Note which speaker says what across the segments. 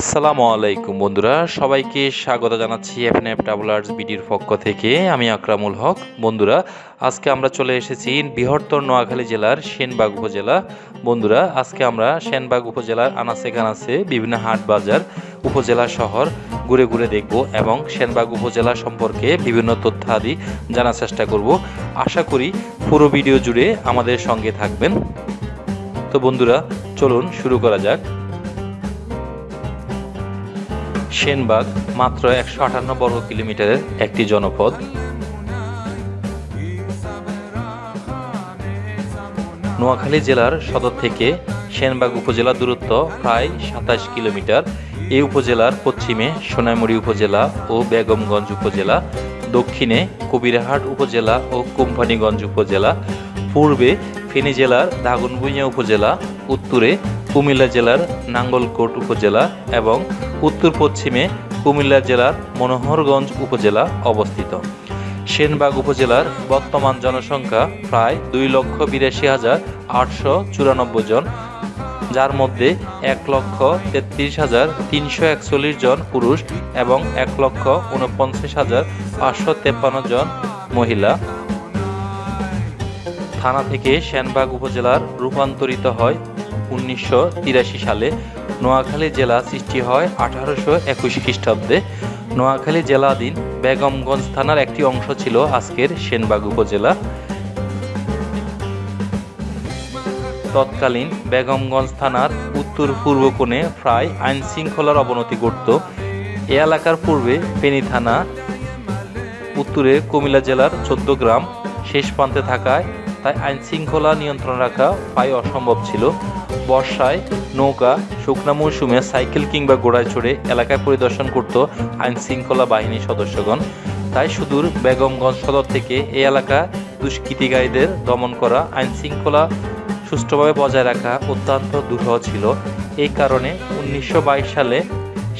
Speaker 1: আসসালামু আলাইকুম বন্ধুরা সবাইকে স্বাগত জানাচ্ছি এফ এফ ট্রাভেলার্স বিডির পক্ষ থেকে আমি আকরামুল হক বন্ধুরা আজকে আমরা চলে এসেছি বৃহত্তর নোয়াখালী জেলার সেনবাগ উপজেলা বন্ধুরা আজকে আমরা সেনবাগ উপজেলার আনাচে কানাচে বিভিন্ন হাট বাজার উপজেলা শহর ঘুরে ঘুরে দেখব এবং সেনবাগ উপজেলা সম্পর্কে বিভিন্ন তথ্যাদি জানার চেষ্টা করব আশা করি পুরো ভিডিও জুড়ে আমাদের সঙ্গে থাকবেন তো বন্ধুরা চলুন শুরু করা যাক সেনবাগ মাত্র একশো আটান্ন বর্গ কিলোমিটারের একটি জনপদ নোয়াখালী জেলার সদর থেকে সেনবাগ উপজেলার দূরত্ব প্রায় সাতাশ কিলোমিটার এই উপজেলার পশ্চিমে সোনাইমুড়ি উপজেলা ও বেগমগঞ্জ উপজেলা দক্ষিণে কবিরাহাট উপজেলা ও কোম্পানিগঞ্জ উপজেলা পূর্বে ফেনী জেলার দাগনভূঞা উপজেলা উত্তরে কুমিল্লা জেলার নাঙ্গলকোট উপজেলা এবং উত্তর পশ্চিমে কুমিল্লা জেলার মনোহরগঞ্জ উপজেলা অবস্থিত সেনবাগ উপজেলার বর্তমান জনসংখ্যা প্রায় দুই লক্ষ বিরাশি হাজার আটশো চুরানব্বই জন যার মধ্যে এক লক্ষ তেত্রিশ হাজার তিনশো একচল্লিশ জন পুরুষ এবং এক লক্ষ উনপঞ্চাশ হাজার পাঁচশো তেপ্পান্ন জন মহিলা থানা থেকে সেনবাগ উপজেলার রূপান্তরিত হয় উনিশশো সালে নোয়াখালী জেলা সৃষ্টি হয় আঠারোশো একুশ খ্রিস্টাব্দে নোয়াখালী জেলাধীন বেগমগঞ্জ থানার একটি অংশ ছিল আজকের সেনবাগ উপজেলা তৎকালীন বেগমগঞ্জ থানার উত্তর পূর্ব কোণে প্রায় আইন শৃঙ্খলার অবনতি ঘটত এ এলাকার পূর্বে ফেনী থানা উত্তরে কুমিল্লা জেলার চোদ্দ গ্রাম শেষ প্রান্তে থাকায় তাই আইন শৃঙ্খলা নিয়ন্ত্রণ রাখা প্রায় অসম্ভব ছিল বর্ষায় নৌকা শুকনা মৌসুমে সাইকেল কিংবা ঘোড়ায় চড়ে এলাকায় পরিদর্শন করত আইনশৃঙ্খলা বাহিনীর সদস্যগণ তাই সুদূর বেগমগঞ্জ সদর থেকে এই এলাকা দুষ্কৃতিকারীদের দমন করা আইনশৃঙ্খলা সুষ্ঠুভাবে বজায় রাখা অত্যন্ত দুরূহ ছিল এই কারণে উনিশশো সালে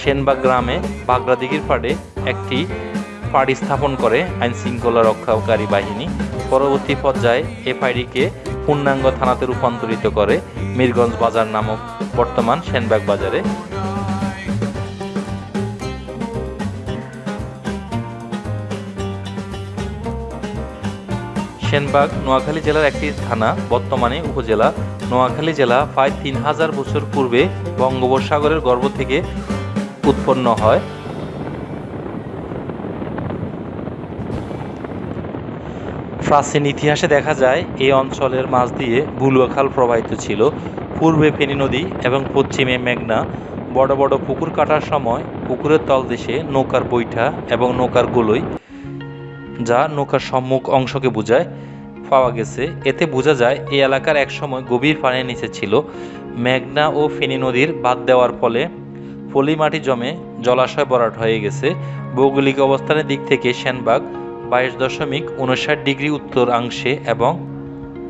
Speaker 1: সেনবাগ গ্রামে বাগরাদিঘির পাড়ে একটি পাড়ি স্থাপন করে আইনশৃঙ্খলা রক্ষাকারী বাহিনী পরবর্তী পর্যায়ে এ পাড়িকে পূর্ণাঙ্গ থানাতে রূপান্তরিত করে মীরগঞ্জ বাজার নামক বর্তমান সেনবাগ বাজারে সেনবাগ নোয়াখালী জেলার একটি থানা বর্তমানে উপজেলা নোয়াখালী জেলা প্রায় তিন হাজার বছর পূর্বে বঙ্গোপসাগরের গর্ভ থেকে উৎপন্ন হয় প্রাচীন ইতিহাসে দেখা যায় এই অঞ্চলের মাছ দিয়ে বুলুয়াখাল প্রবাহিত ছিল পূর্বে ফেনি নদী এবং পশ্চিমে মেঘনা বড় বড় পুকুর কাটার সময় পুকুরের তলদেশে নৌকার বৈঠা এবং নৌকার গোলই যা নৌকার সম্মুখ অংশকে বোঝায় পাওয়া গেছে এতে বোঝা যায় এই এলাকার একসময় গভীর পানির নিচে ছিল মেঘনা ও ফেনী নদীর বাদ দেওয়ার ফলে পলি মাটি জমে জলাশয় বরাট হয়ে গেছে ভৌগোলিক অবস্থানের দিক থেকে সেনবাগ বাইশ দশমিক উনষাট ডিগ্রি উত্তরাংশে এবং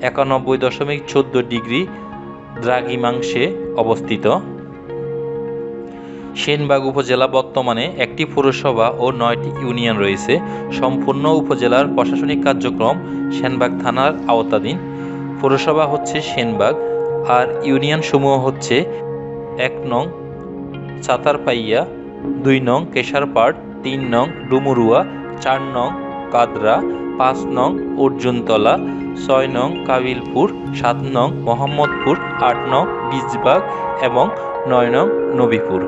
Speaker 1: একানব্বই দশমিক চোদ্দ ডিগ্রি দ্রাঘিমাংশে অবস্থিত সেনবাগ উপজেলা বর্তমানে একটি পৌরসভা ও নয়টি ইউনিয়ন রয়েছে সম্পূর্ণ উপজেলার প্রশাসনিক কার্যক্রম সেনবাগ থানার আওতাধীন পৌরসভা হচ্ছে সেনবাগ আর ইউনিয়ন সমূহ হচ্ছে এক নং সাতারপাইয়া দুই নং কেশারপাড় তিন নং ডুমুরুয়া চার নং কাদরা পাঁচ নং অর্জুনতলা ছয় নং কাবিলপুর সাত নং মোহাম্মদপুর আট নং বীজবাগ এবং নয় নং নবীপুর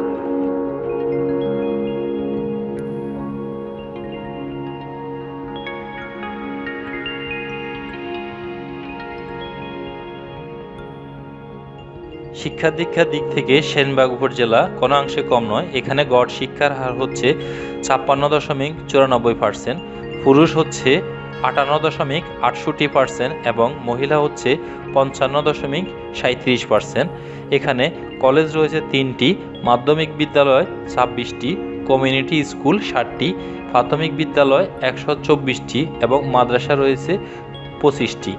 Speaker 1: শিক্ষা দীক্ষার দিক থেকে সেনবাগ উপজেলা কোনো অংশে কম নয় এখানে গড় শিক্ষার হার হচ্ছে ছাপ্পান্ন দশমিক চুরানব্বই পার্সেন্ট পুরুষ হচ্ছে আটান্ন দশমিক আটষট্টি পার্সেন্ট এবং মহিলা হচ্ছে পঞ্চান্ন দশমিক সাঁত্রিশ পার্সেন্ট এখানে কলেজ রয়েছে তিনটি মাধ্যমিক বিদ্যালয় ছাব্বিশটি কমিউনিটি স্কুল ষাটটি প্রাথমিক বিদ্যালয় একশো চব্বিশটি এবং মাদ্রাসা রয়েছে পঁচিশটি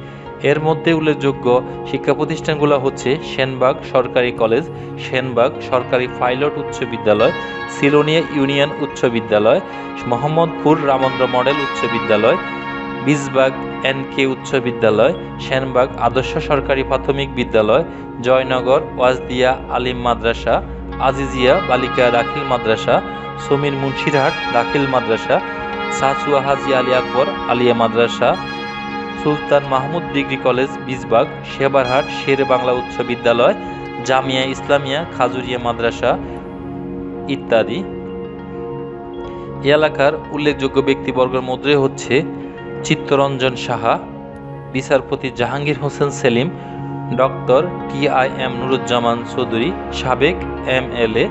Speaker 1: এর মধ্যে উল্লেখযোগ্য শিক্ষা প্রতিষ্ঠানগুলো হচ্ছে সেনবাগ সরকারি কলেজ সেনবাগ সরকারি ফাইলট উচ্চ বিদ্যালয় সিলোনিয়া ইউনিয়ন উচ্চ বিদ্যালয় মোহাম্মদপুর রামন্দ্র মডেল উচ্চ বিদ্যালয় বিজবাগ এন কে উচ্চ বিদ্যালয় সেনবাগ আদর্শ সরকারি প্রাথমিক বিদ্যালয় জয়নগর ওয়াজদিয়া আলিম মাদ্রাসা আজিজিয়া বালিকা দাখিল মাদ্রাসা সমীর মুন্সিরহাট দাখিল মাদ্রাসা সাচুয়া হাজি আলী আকবর আলিয়া মাদ্রাসা সুলতান মাহমুদ ডিগ্রি কলেজ বিজবাগ সেবারহাট শের বাংলা উচ্চ বিদ্যালয় জামিয়া ইসলামিয়া খাজুরিয়া মাদ্রাসা ইত্যাদি এলাকার উল্লেখযোগ্য ব্যক্তিবর্গের মধ্যে হচ্ছে চিত্তরঞ্জন সাহা বিচারপতি Jahangir Hossain Selim doctor T I M Nuruzzaman Chowdhury সাবেক M L A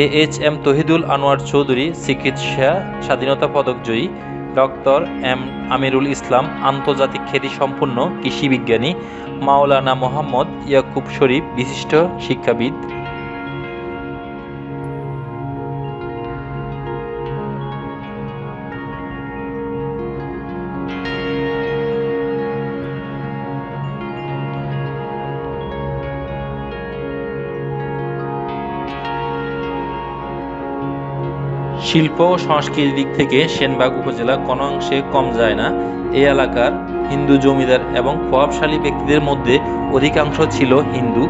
Speaker 1: A H M Tahidul Anwar Chowdhury চিকিৎসা স্বাধীনতা পদক জয়ী ডক্টর এম আমিরুল ইসলাম আন্তর্জাতিক কৃষি কৃষিবিজ্ঞানী মাওলানা মোহাম্মদ ইয়াকুব শরীফ বিশিষ্ট শিক্ষাবিদ শিল্প ও সংস্কৃতির দিক থেকে সেনবাগ উপজেলা কোনো অংশে কম যায় না এই এলাকার হিন্দু জমিদার এবং প্রভাবশালী ব্যক্তিদের মধ্যে অধিকাংশ ছিল হিন্দু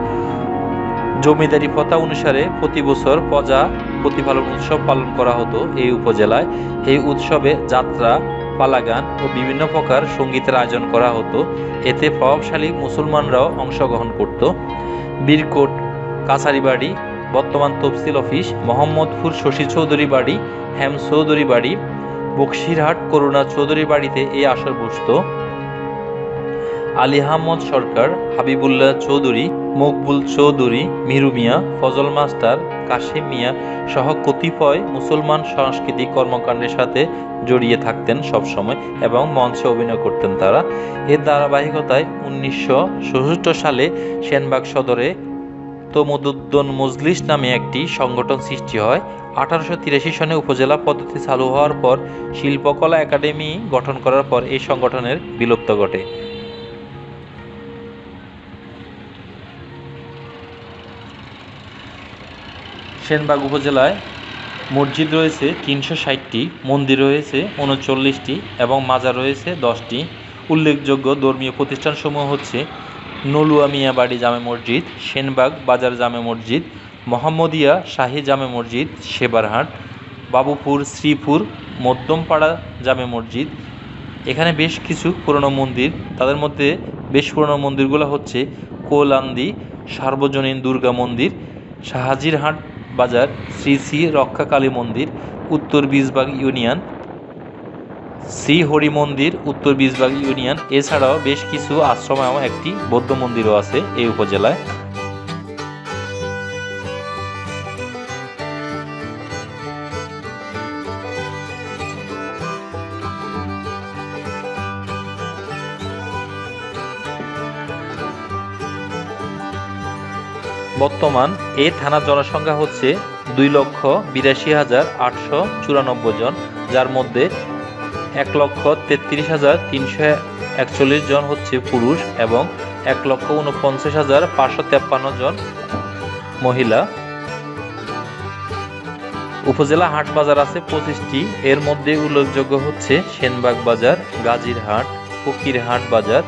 Speaker 1: জমিদারি প্রথা অনুসারে প্রতি বছর প্রজা প্রতিপালন উৎসব পালন করা হতো এই উপজেলায় এই উৎসবে যাত্রা পালাগান ও বিভিন্ন প্রকার সঙ্গীতের আয়োজন করা হতো এতে প্রভাবশালী মুসলমানরাও অংশগ্রহণ করত বীরকোট কাছারিবাড়ি বর্তমান তফসিল অফিস মোহাম্মদপুর শশী চৌধুরী বাড়ি হেম চৌধুরী বাড়ি বক্সিরহাট করুণা চৌধুরী বাড়িতে এই আসর বসত আলী আহমদ সরকার হাবিবুল্লাহ চৌধুরী মকবুল চৌধুরী মিরু মিয়া ফজল মাস্টার কাশিম মিয়া সহ কতিপয় মুসলমান সাংস্কৃতিক কর্মকাণ্ডের সাথে জড়িয়ে থাকতেন সবসময় এবং মঞ্চে অভিনয় করতেন তারা এর ধারাবাহিকতায় উনিশশো সালে সেনবাগ সদরে তমুদুদ্দন মজলিস নামে একটি সংগঠন সৃষ্টি হয় আঠারোশো তিরাশি সনে উপজেলা পদ্ধতি চালু হওয়ার পর শিল্পকলা একাডেমি গঠন করার পর এই সংগঠনের বিলুপ্ত ঘটে সেনবাগ উপজেলায় মসজিদ রয়েছে তিনশো ষাটটি মন্দির রয়েছে উনচল্লিশটি এবং মাজার রয়েছে দশটি উল্লেখযোগ্য ধর্মীয় প্রতিষ্ঠানসমূহ হচ্ছে নলুয়া মিয়া বাড়ি জামে মসজিদ সেনবাগ বাজার জামে মসজিদ মোহাম্মদিয়া শাহী জামে মসজিদ সেবারহাট বাবুপুর শ্রীপুর মধ্যমপাড়া জামে মসজিদ এখানে বেশ কিছু পুরনো মন্দির তাদের মধ্যে বেশ পুরনো মন্দিরগুলো হচ্ছে কোলান্দি সার্বজনীন দুর্গা মন্দির শাহাজিরহাট বাজার শ্রী শ্রী রক্ষাকালী মন্দির উত্তর বিজবাগ ইউনিয়ন শ্রী হরি মন্দির উত্তর বিশবাগ ইউনিয়ন এছাড়াও বেশ কিছু আশ্রম এবং একটি বৌদ্ধ মন্দিরও আছে এই উপজেলায় বর্তমান এই থানা জনসংখ্যা হচ্ছে দুই লক্ষ বিরাশি হাজার আটশো চুরানব্বই জন যার মধ্যে এক লক্ষ তেত্রিশ হাজার তিনশো একচল্লিশ জন হচ্ছে পুরুষ এবং এক লক্ষ উনপঞ্চাশ হাজার পাঁচশো তেপ্পান্ন জন মহিলা উপজেলা হাট বাজার আছে পঁচিশটি এর মধ্যে উল্লেখযোগ্য হচ্ছে সেনবাগ বাজার গাজীর হাট ফকির হাট বাজার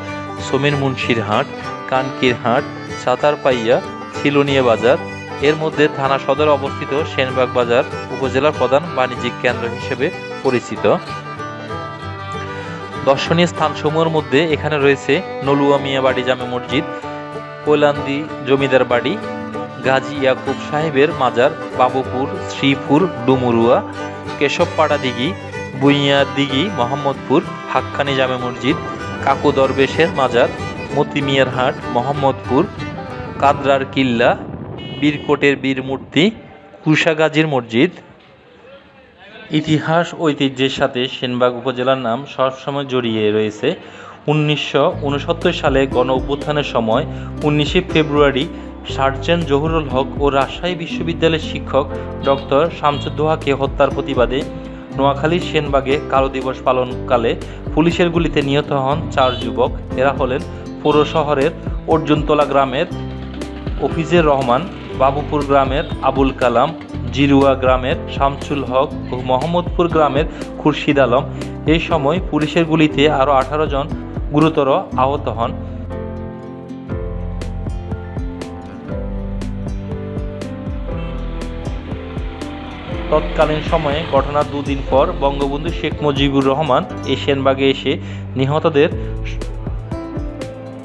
Speaker 1: সমীর মুন্সির হাট কানকির হাট সাতারপাইয়া ছিলনিয়া বাজার এর মধ্যে থানা সদর অবস্থিত সেনবাগ বাজার উপজেলার প্রধান বাণিজ্যিক কেন্দ্র হিসেবে পরিচিত দর্শনীয় স্থানসমূহের মধ্যে এখানে রয়েছে নলুয়া মিয়া বাড়ি জামে মসজিদ কৈলান্দি জমিদার বাড়ি গাজী ইয়াকুব সাহেবের মাজার বাবুপুর শ্রীপুর ডুমুরুয়া কেশবপাড়া দিঘি বুইয়া দিঘি মোহাম্মদপুর হাক্কানি জামে মসজিদ কাকু দরবেশের মাজার মতিমিয়ার হাট মোহাম্মদপুর কাদরার কিল্লা বীরকোটের বীর মূর্তি মসজিদ ইতিহাস ঐতিহ্যের সাথে সেনবাগ উপজেলার নাম সবসময় জড়িয়ে রয়েছে উনিশশো সালে গণ অভ্যুত্থানের সময় উনিশে ফেব্রুয়ারি সার্জেন্ট জহুরুল হক ও রাজশাহী বিশ্ববিদ্যালয়ের শিক্ষক ডক্টর শামসুদ্দোহাকে হত্যার প্রতিবাদে নোয়াখালীর সেনবাগে কালো দিবস পালনকালে পুলিশের গুলিতে নিহত হন চার যুবক এরা হলেন পৌর শহরের অর্জুনতলা গ্রামের অফিজের রহমান বাবুপুর গ্রামের আবুল কালাম জিরুয়া গ্রামের শামসুল হক ও মোহাম্মদপুর গ্রামের খুরশিদ আলম এই সময় পুলিশের গুলিতে আরও আঠারো জন গুরুতর আহত হন তৎকালীন সময়ে ঘটনার দুদিন পর বঙ্গবন্ধু শেখ মুজিবুর রহমান এশিয়ানবাগে এসে নিহতদের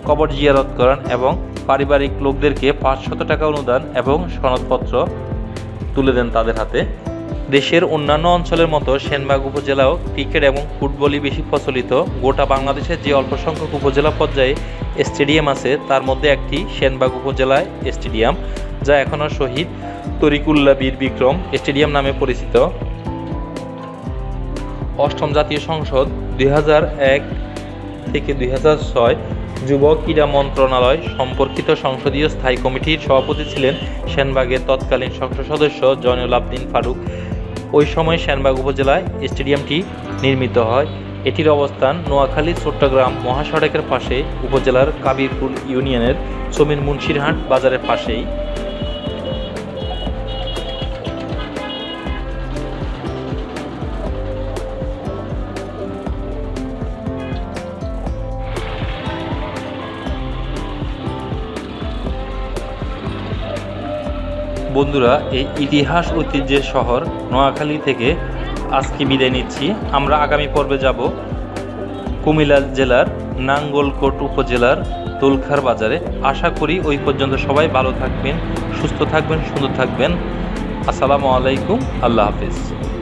Speaker 1: কবর জিয়ারত করেন এবং পারিবারিক লোকদেরকে পাঁচশত টাকা অনুদান এবং সনদপত্র তুলে দেন তাদের হাতে দেশের অন্যান্য অঞ্চলের মতো সেনবাগ উপজেলাও ক্রিকেট এবং ফুটবলই বেশি প্রচলিত গোটা বাংলাদেশের যে অল্প সংখ্যক উপজেলা পর্যায়ে স্টেডিয়াম আছে তার মধ্যে একটি সেনবাগ উপজেলায় স্টেডিয়াম যা এখনও শহীদ তরিকুল্লা বীর বিক্রম স্টেডিয়াম নামে পরিচিত অষ্টম জাতীয় সংসদ দুই থেকে দুই যুব ক্রীড়া মন্ত্রণালয় সম্পর্কিত সংসদীয় স্থায়ী কমিটির সভাপতি ছিলেন সেনবাগের তৎকালীন সংসদ সদস্য জয়নুল আবদিন ফারুক ওই সময় সেনবাগ উপজেলায় স্টেডিয়ামটি নির্মিত হয় এটির অবস্থান নোয়াখালী চট্টগ্রাম মহাসড়কের পাশে উপজেলার কাবিরপুর ইউনিয়নের সমীর মুন্সিরহাট বাজারের পাশেই বন্ধুরা এই ইতিহাস ঐতিহ্যের শহর নোয়াখালী থেকে আজকে বিদায় নিচ্ছি আমরা আগামী পর্বে যাব কুমিল্লা জেলার নাঙ্গলকোট উপজেলার দোলখার বাজারে আশা করি ওই পর্যন্ত সবাই ভালো থাকবেন সুস্থ থাকবেন সুন্দর থাকবেন আসসালামু আলাইকুম আল্লাহ হাফিজ